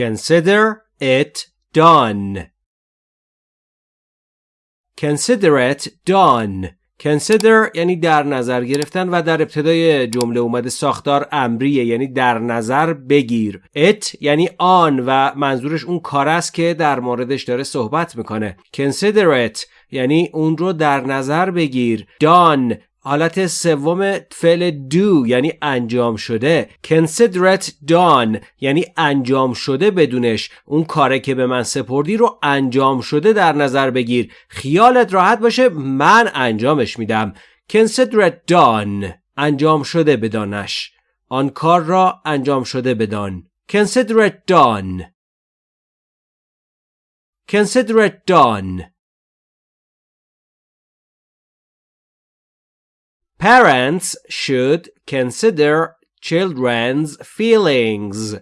Consider it done. Consider it done. Consider یعنی در نظر گرفتن و در ابتدای جمله اومده ساختار امریه یعنی در نظر بگیر it یعنی آن و منظورش اون کار است که در موردش داره صحبت می‌کنه consider it یعنی اون رو در نظر بگیر done حالت سوم فعل do یعنی انجام شده. It done یعنی انجام شده بدونش. اون کاره که به من سپردی رو انجام شده در نظر بگیر. خیالت راحت باشه من انجامش میدم. It done انجام شده بدانش. آن کار را انجام شده بدان. Done. Consider it done. Parents should consider children's feelings.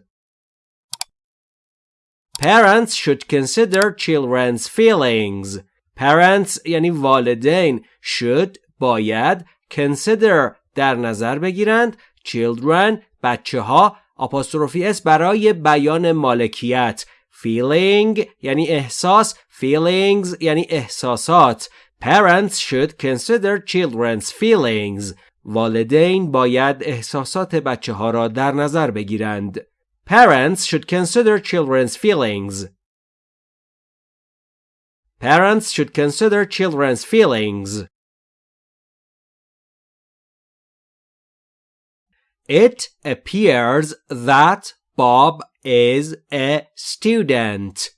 Parents should consider children's feelings. Parents یعنی والدین should باید consider در نظر بگیرند children بچه ها آپاستروفی اس برای بیان مالکیت feeling یعنی احساس feelings یعنی احساسات Parents should consider children's feelings. والدین باید احساسات بچه ها را در نظر بگیرند. Parents should consider children's feelings. Parents should consider children's feelings. It appears that Bob is a student.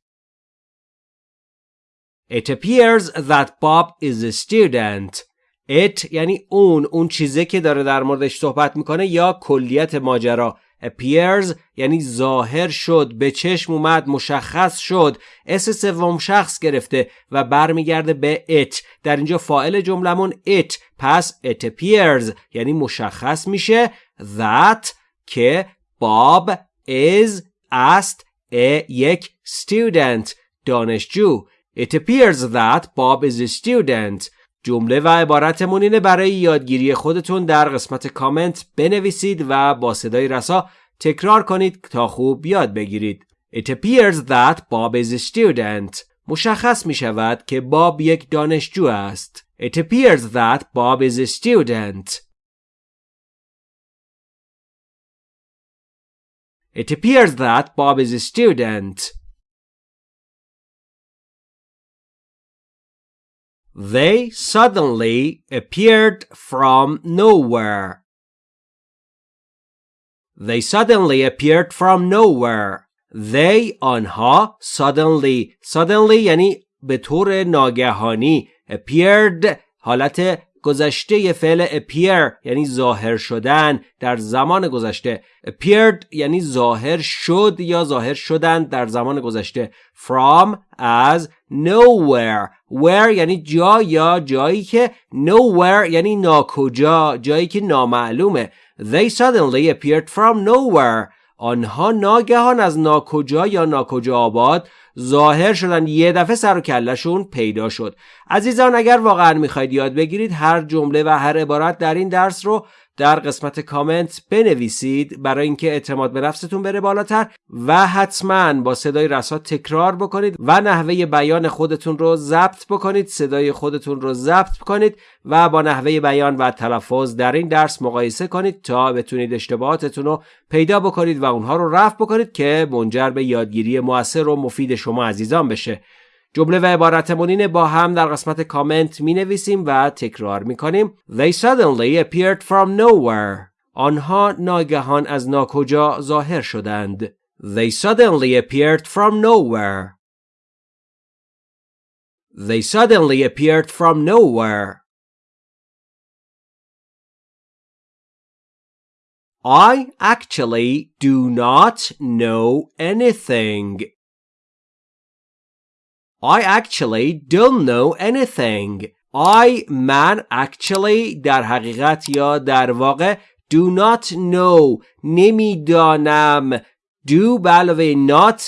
It appears that Bob is a student. It یعنی اون اون چیزی که داره در موردش صحبت می‌کنه یا کلیت ماجرا. Appears یعنی ظاهر شد به چشم اومد مشخص شد. اس سوم شخص گرفته و برمیگرده به it. در اینجا فاعل جملمون it. پس it appears یعنی مشخص میشه that که Bob is است یک student دانشجو. It appears that Bob is a student. جمله و عبارتمون اینه برای یادگیری خودتون در قسمت کامنت بنویسید و با صدای رسا تکرار کنید تا خوب یاد بگیرید. It appears that Bob is a student. مشخص می شود که باب یک دانشجو است. It appears that Bob is a student. It appears that Bob is a student. They suddenly appeared from nowhere. They suddenly appeared from nowhere. They آنها suddenly suddenly یعنی به طور ناگهانی appeared حالت گذشته فعل appear یعنی ظاهر شدن در زمان گذشته. appeared یعنی ظاهر شد یا ظاهر شدن در زمان گذشته. from از nowhere. where یعنی جا یا جایی که nowhere یعنی ناکجا جایی که نامعلومه. they suddenly appeared from nowhere. آنها ناگهان از ناکجا یا ناکجا آباد ظاهر شدن یه دفعه سر و کلشون پیدا شد. عزیزان اگر واقعا می‌خواید یاد بگیرید هر جمله و هر عبارت در این درس رو در قسمت کامنت بنویسید برای اینکه اعتماد به نفستون بره بالاتر و حتما با صدای رسا تکرار بکنید و نحوه بیان خودتون رو ضبط بکنید صدای خودتون رو ضبط کنید و با نحوه بیان و تلفظ در این درس مقایسه کنید تا بتونید اشتباهاتتون رو پیدا بکنید و اونها رو رفع بکنید که منجر به یادگیری موثر و مفید شما عزیزان بشه. جمله و عبارتمون با هم در قسمت کامنت می نویسیم و تکرار می کنیم They suddenly appeared from nowhere آنها ناگهان از ناکجا ظاهر شدند They suddenly appeared from nowhere They suddenly appeared from nowhere I actually do not know anything I actually don't know anything. I من actually در حقیقت یا در واقع do not know. نمی‌دانم. Do علاوه not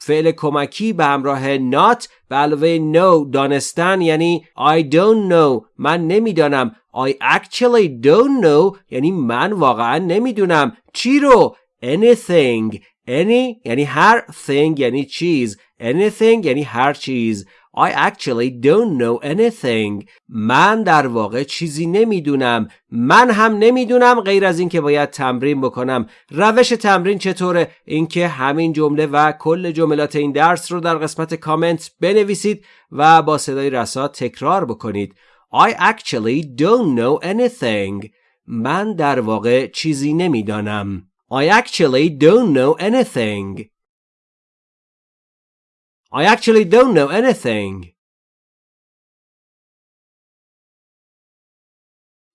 فعل کمکی به همراه not علاوه know دانستن یعنی I don't know. من نمی‌دانم. I actually don't know. یعنی من واقعا نمی‌دونم. چی رو؟ Anything. Any یعنی هر thing یعنی چیز. Anything یعنی هر چیز. I actually don't know anything. من در واقع چیزی نمی‌دونم. من هم نمی‌دونم غیر از اینکه باید تمرین بکنم. روش تمرین چطوره؟ اینکه همین جمله و کل جملات این درس رو در قسمت کامنت بنویسید و با صدای رسا تکرار بکنید. I actually don't know anything. من در واقع چیزی نمی‌دانم. I actually don't know anything. I actually don't know anything.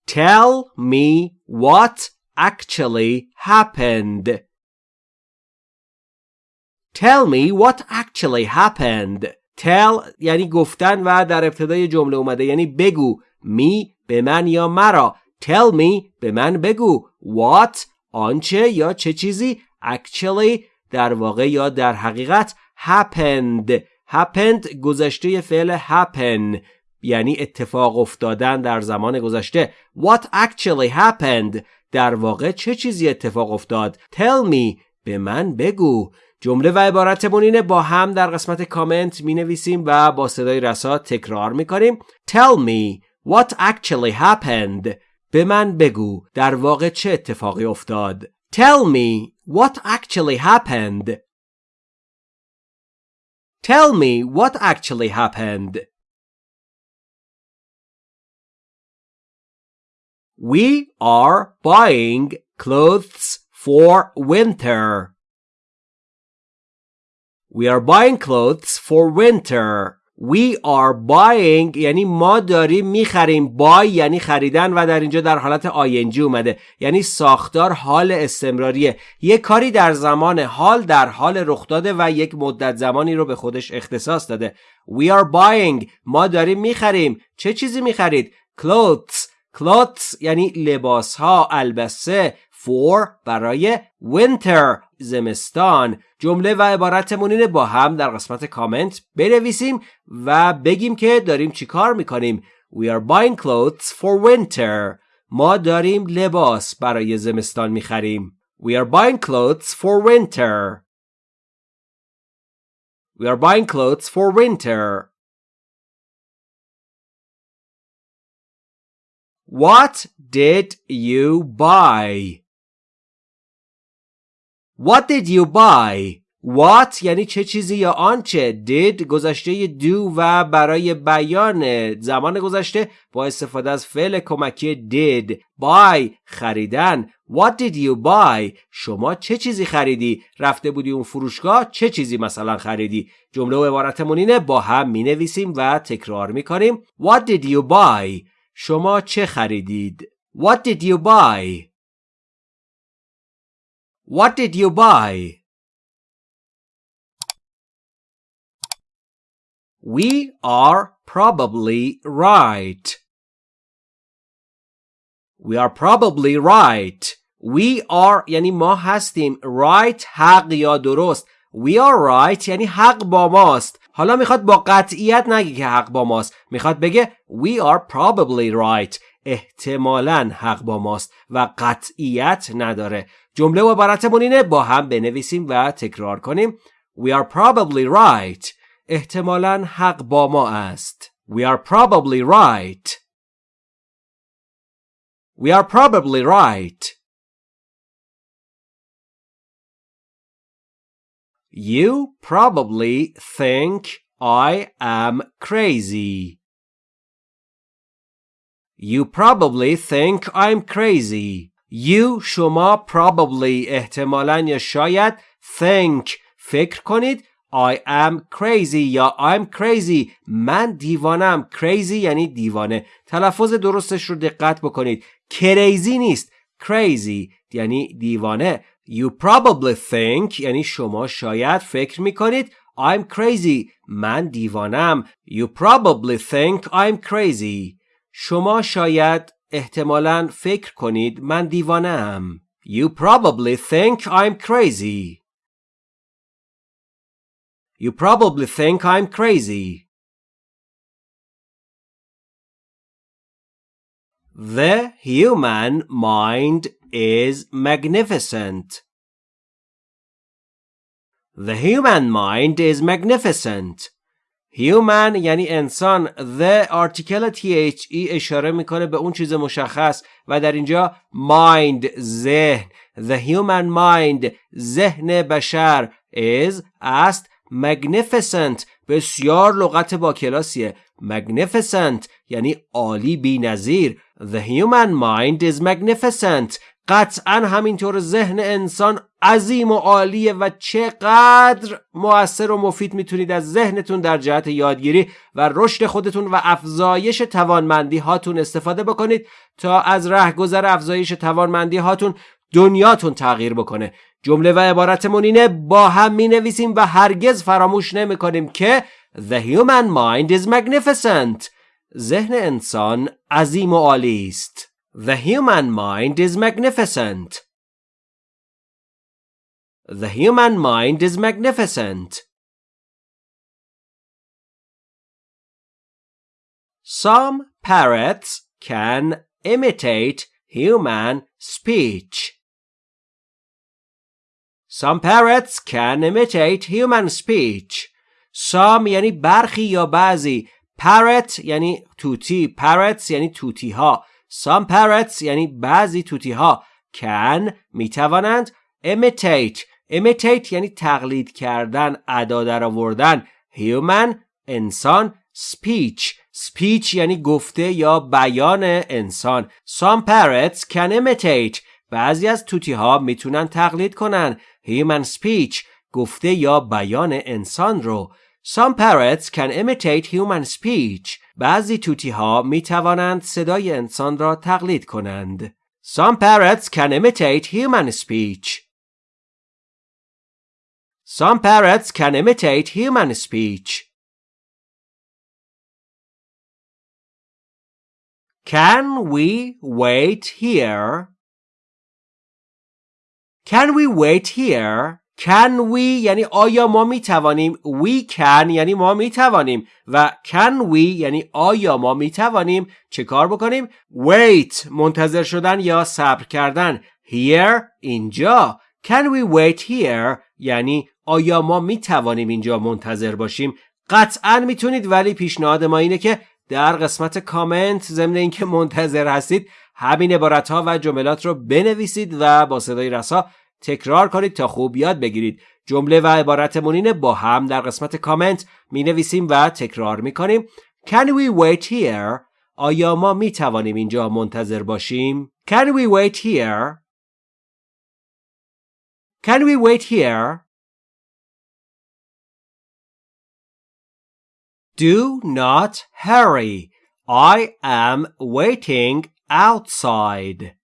Tell me what actually happened. Tell me what actually happened. Tell یعنی گفتن و در ابتدای جمله اومده یعنی بگو می به من یا مرا Tell me به من بگو What آنچه یا چه چیزی Actually در واقع یا در حقیقت happened. Happened گذشته فعل happen یعنی اتفاق افتادن در زمان گذشته. What actually happened در واقع چه چیزی اتفاق افتاد؟ Tell me به من بگو. جمله و عبارتمون اینه با هم در قسمت کامنت می نویسیم و با صدای رسا تکرار می کنیم Tell me what actually happened به من بگو. در واقع چه اتفاقی افتاد؟ Tell me what actually happened Tell me what actually happened. We are buying clothes for winter. We are buying clothes for winter. We are buying یعنی ما داریم می‌خریم. Buy یعنی خریدن و در اینجا در حالت آینجی اومده. یعنی ساختار حال استمراریه. یک کاری در زمان حال در حال رخ داده و یک مدت زمانی رو به خودش اختصاص داده. We are buying. ما داریم می‌خریم. چه چیزی می‌خرید؟ Clothes. Clothes یعنی لباس ها البسه. For برای winter. زمستان. جمله و عبارتمون اینه با هم در قسمت کامنت بنویسیم و بگیم که داریم چی کار می‌کنیم. We are buying clothes for winter. ما داریم لباس برای زمستان می‌خریم. We are buying clothes for winter. We are buying clothes for winter. What did you buy? What did you buy? What یعنی چه چیزی یا آنچه؟ Did گذشته do و برای بیان زمان گذشته با استفاده از فعل کمکی did. Buy خریدن. What did you buy شما چه چیزی خریدی؟ رفته بودی اون فروشگاه؟ چه چیزی مثلا خریدی؟ جمله و عبارتمون اینه با هم می نویسیم و تکرار می کنیم What did you buy شما چه خریدید؟ What did you buy What did you buy? We are probably right. We are probably right. We are یعنی ما هستیم right حق یا درست We are right یعنی حق با ماست حالا می‌خواد با قطعیت نگه که حق با ماست می‌خواد بگه We are probably right احتمالا حق با ماست و قطعیت نداره جمله و عبارتمون اینه با هم بنویسیم و تکرار کنیم We are probably right احتمالا حق با ما است We are probably right We are probably right You probably think I am crazy. You probably think I'm crazy. You شما probably احتمالا یا شاید think فکر کنید. I am crazy یا I'm crazy. من دیوانم crazy یعنی دیوانه. تلفظ درستش رو دقت بکنید. Crazy نیست. Crazy یعنی دیوانه. You probably think یعنی شما شاید فکر می‌کنید. I'm crazy. من دیوانم You probably think I'm crazy. شما شاید احتمالا فکر کنید من دیوانه ام. You probably think I'm crazy. You probably think I'm crazy. The human mind is magnificent. The human mind is magnificent. Human یعنی انسان the article th e اشاره می‌کنه به اون چیز مشخص و در اینجا mind ذهن the human mind ذهن بشر is است magnificent بسیار لغت با کلاسیه magnificent یعنی عالی بی نظیر the human mind is magnificent قطعا همینطور ذهن انسان عظیم و عالیه و چقدر مؤثر و مفید می‌تونید از ذهنتون در جهت یادگیری و رشد خودتون و افزایش توانمندی هاتون استفاده بکنید تا از رهگذر افزایش توانمندی هاتون دنیاتون تغییر بکنه. جمله و عبارتمون اینه با هم می نویسیم و هرگز فراموش نمی کنیم که The human mind is magnificent. ذهن انسان عظیم و عالی است. The human mind is magnificent. The human mind is magnificent. Some parrots can imitate human speech. Some parrots can imitate human speech. Some یعنی برخی یا بعضی. Parrot یعنی توتی. Parrots یعنی توتی ها. Some parrots یعنی بعضی توتی ها can می توانند imitate. Imitate یعنی تقلید کردن ادا در آوردن human انسان speech. Speech یعنی گفته یا بیان انسان. Some parrots can imitate. بعضی از توتی ها می‌تونن تقلید کنن. Human speech گفته یا بیان انسان رو. Some parrots can imitate human speech. بعضی توتی ها می توانند صدای انسان را تقلید کنند. Some parrots can imitate human speech. Some parrots can imitate human speech. Can we wait here? Can we wait here? Can we یعنی آیا ما می توانیم We can یعنی ما می توانیم و Can we یعنی آیا ما می توانیم چه کار بکنیم؟ Wait منتظر شدن یا صبر کردن. Here اینجا. Can we wait here یعنی آیا ما می توانیم اینجا منتظر باشیم؟ قطعا می‌تونید ولی پیشنهاد ما اینه که در قسمت کامنت ضمن اینکه منتظر هستید همین عبارت ها و جملات رو بنویسید و با صدای رسا تکرار کنید تا خوب یاد بگیرید جمله و عبارتمون اینه با هم در قسمت کامنت می نویسیم و تکرار می کنیم Can we wait here? آیا ما می توانیم اینجا منتظر باشیم؟ Can we wait here? Can we wait here? Do not hurry. I am waiting outside.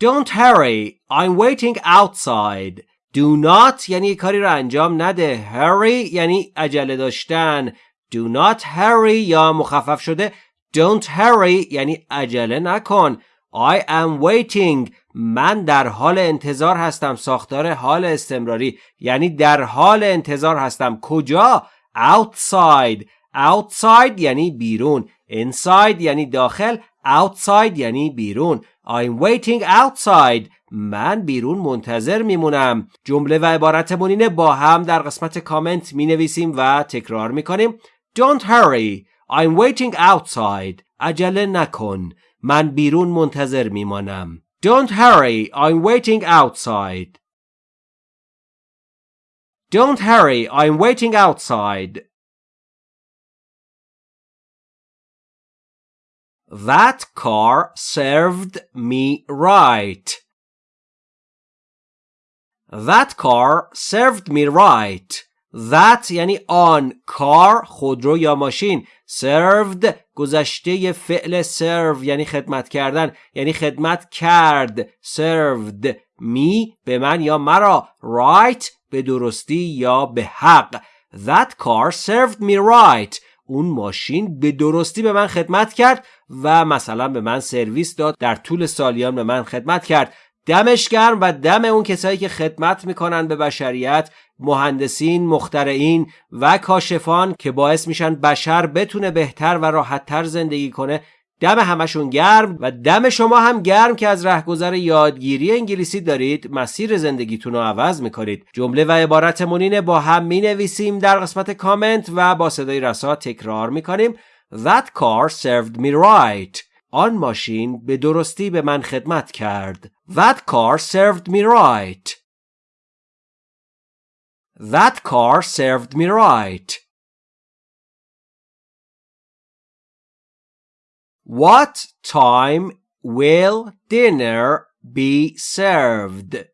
Don't hurry. I'm waiting outside. Do not یعنی کاری را انجام نده. Hurry یعنی عجله داشتن. Do not hurry یا مخفف شده. Don't hurry یعنی عجله نکن. I am waiting. من در حال انتظار هستم. ساختار حال استمراری یعنی در حال انتظار هستم. کجا؟ Outside. Outside یعنی بیرون. Inside یعنی داخل. Outside یعنی بیرون. I'm waiting outside. من بیرون منتظر میمونم. جمله و عبارتمون اینه با هم در قسمت کامنت می نویسیم و تکرار می کنیم. Don't hurry. I'm waiting outside. عجله نکن. من بیرون منتظر میمانم. Don't hurry. I'm waiting outside. Don't hurry. I'm waiting outside. That car served me right. That car served me right. That یعنی آن کار خودرو یا ماشین served گذشته فعل serve یعنی خدمت کردن یعنی خدمت کرد served me به من یا مرا right به درستی یا به حق That car served me right اون ماشین به درستی به من خدمت کرد و مثلا به من سرویس داد در طول سالیان به من خدمت کرد. دمش گرم و دم اون کسایی که خدمت می‌کنن به بشریت مهندسین، مخترعین و کاشفان که باعث میشن بشر بتونه بهتر و راحتتر زندگی کنه. دم همشون گرم و دم شما هم گرم که از رهگذر یادگیری انگلیسی دارید مسیر زندگیتون رو عوض می‌کنید. جمله و عبارت مونینه با هم می نویسیم در قسمت کامنت و با صدای رسا تکرار می‌کنیم. That car served me right. آن ماشین به درستی به من خدمت کرد. That car served me right. That car served me right. What time will dinner be served?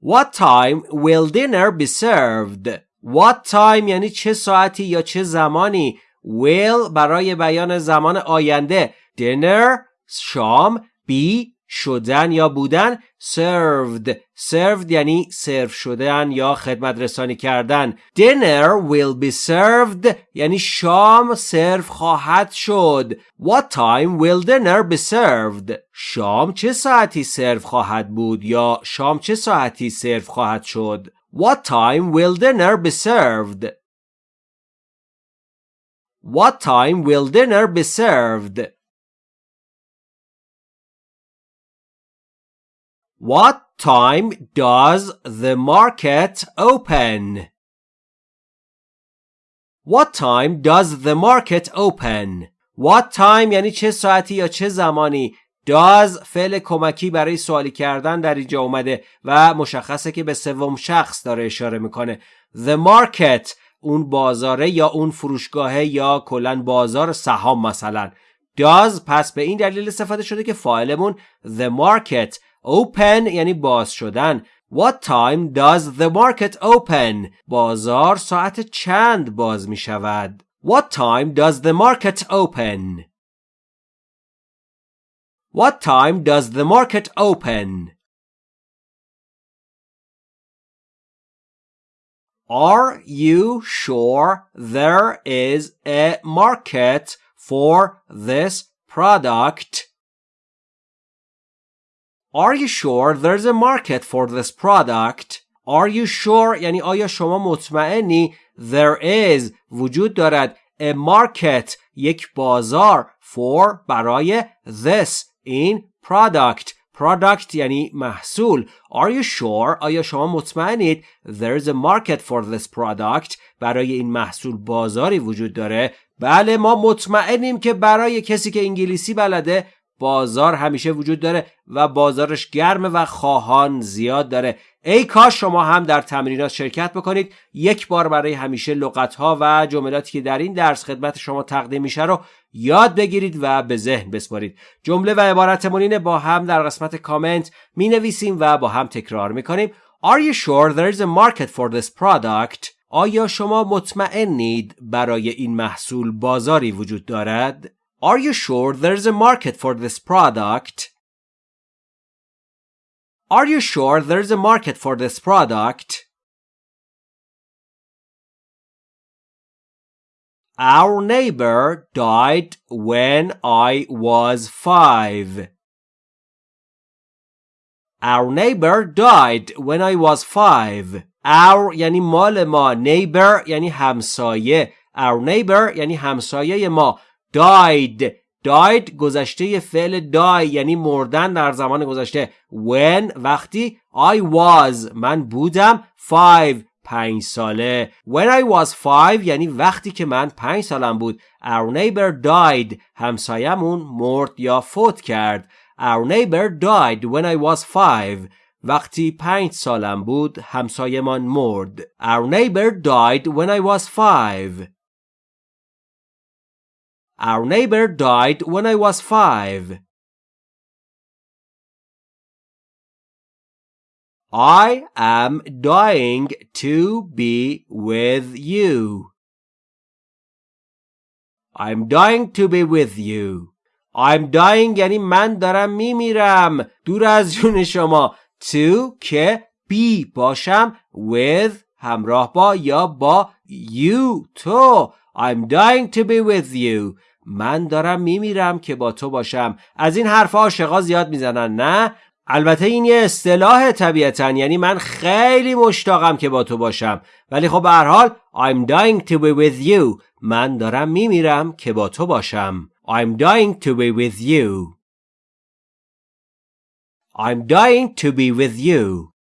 What time will dinner be served? What time یعنی چه ساعتی یا چه زمانی will برای بیان زمان آینده dinner شام be شدن یا بودن served served یعنی سرو شدن یا خدمت رسانی کردن dinner will be served یعنی شام سرو خواهد شد what time will dinner be served شام چه ساعتی سرو خواهد بود یا شام چه ساعتی سرو خواهد شد what time will dinner be served what time will dinner be served What time does the market open? What time does the market open? What time یعنی چه ساعتی یا چه زمانی does فعل کمکی برای سوالی کردن در اینجا اومده و مشخصه که به سوم شخص داره اشاره می‌کنه The market اون بازاره یا اون فروشگاهه یا کلا بازار سهام مثلا does پس به این دلیل استفاده شده که فاعلمون the market open یعنی باز شدن What time does the market open? بازار ساعت چند باز می شود؟ What time does the market open? What time does the market open? Are you sure there is a market for this product? Are you sure there's a market for this product? Are you sure? یعنی آیا شما مطمئنی there is وجود دارد a market یک بازار for برای this این product. Product یعنی محصول. Are you sure آیا شما مطمئنید there's a market for this product برای این محصول بازاری وجود داره. بله ما مطمئنیم که برای کسی که انگلیسی بلده بازار همیشه وجود داره و بازارش گرمه و خواهان زیاد داره ای کاش شما هم در تمرینات شرکت بکنید یک بار برای همیشه لغت ها و جملاتی که در این درس خدمت شما تقدیم میشه رو یاد بگیرید و به ذهن بسپارید جمله و عبارت با هم در قسمت کامنت می نویسیم و با هم تکرار می کنیم Are you sure there is a market for this product? آیا شما مطمئنید برای این محصول بازاری وجود دارد؟ Are you sure there's a market for this product? Are you sure there's a market for this product? Our neighbor died when I was five. Our neighbor died when I was five. Our یعنی مال ما neighbor یعنی همسایه Our neighbor یعنی همسایه ما Died. Died گذشته فعل die یعنی مردن در زمان گذشته. When وقتی I was. من بودم. Five. پنج ساله. When I was five یعنی وقتی که من پنج سالم بود. Our neighbor died. همسایمون مرد یا فوت کرد. Our neighbor died when I was five. وقتی پنج سالم بود همسایمان مرد. Our neighbor died when I was five. Our neighbor died when I was five. I am dying to be with you. I'm dying to be with you. I'm dying یعنی من دارم میمیرم دور از جون شما to که be باشم with همراه با یا با you تو I'm dying to be with you. من دارم میمیرم که با تو باشم. از این حرف عاشقا زیاد می‌زنن نه؟ البته این یه اصطلاح طبیعتا. یعنی من خیلی مشتاقم که با تو باشم. ولی خب به حال I'm dying to be with you. من دارم میمیرم که با تو باشم. I'm dying to be with you. I'm dying to be with you.